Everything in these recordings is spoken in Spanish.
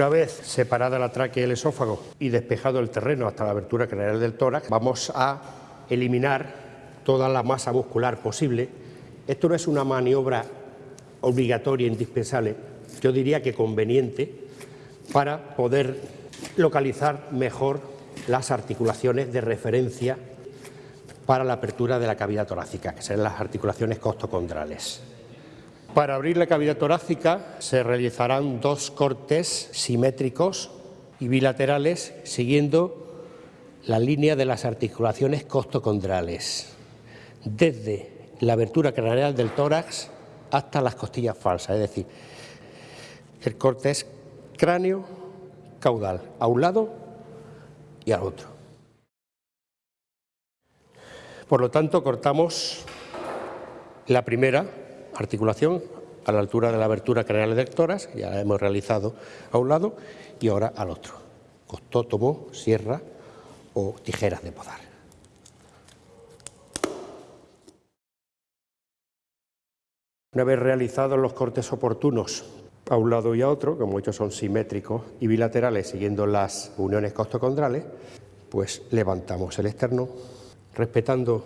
Una vez separada la tráquea y el esófago y despejado el terreno hasta la abertura craneal del tórax, vamos a eliminar toda la masa muscular posible. Esto no es una maniobra obligatoria, indispensable, yo diría que conveniente, para poder localizar mejor las articulaciones de referencia para la apertura de la cavidad torácica, que serán las articulaciones costocondrales. Para abrir la cavidad torácica se realizarán dos cortes simétricos y bilaterales siguiendo la línea de las articulaciones costocondrales, desde la abertura craneal del tórax hasta las costillas falsas, es decir, el corte es cráneo caudal, a un lado y al otro. Por lo tanto, cortamos la primera articulación a la altura de la abertura craneal del tórax, ya la hemos realizado a un lado, y ahora al otro, costótomo, sierra o tijeras de podar. Una vez realizados los cortes oportunos a un lado y a otro, como muchos son simétricos y bilaterales siguiendo las uniones costocondrales, pues levantamos el externo, respetando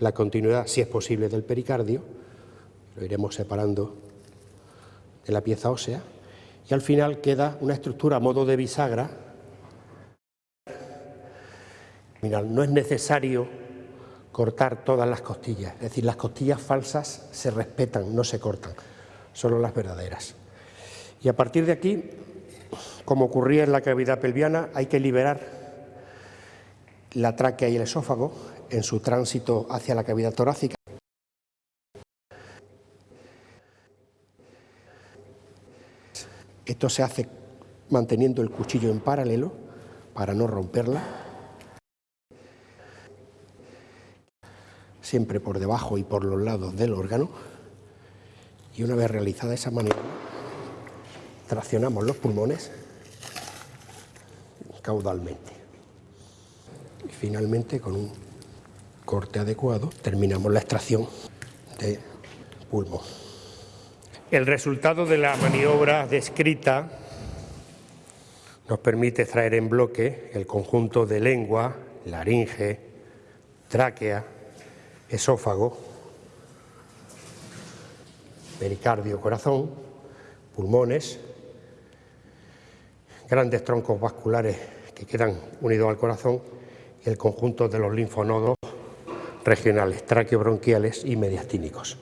la continuidad, si es posible, del pericardio, lo iremos separando de la pieza ósea y al final queda una estructura a modo de bisagra. no es necesario cortar todas las costillas, es decir, las costillas falsas se respetan, no se cortan, solo las verdaderas. Y a partir de aquí, como ocurría en la cavidad pelviana, hay que liberar la tráquea y el esófago en su tránsito hacia la cavidad torácica. Esto se hace manteniendo el cuchillo en paralelo para no romperla. Siempre por debajo y por los lados del órgano. Y una vez realizada esa maniobra, traccionamos los pulmones caudalmente. Y finalmente, con un corte adecuado, terminamos la extracción de pulmón. El resultado de la maniobra descrita nos permite extraer en bloque el conjunto de lengua, laringe, tráquea, esófago, pericardio, corazón, pulmones, grandes troncos vasculares que quedan unidos al corazón y el conjunto de los linfonodos regionales, traqueobronquiales y mediastínicos.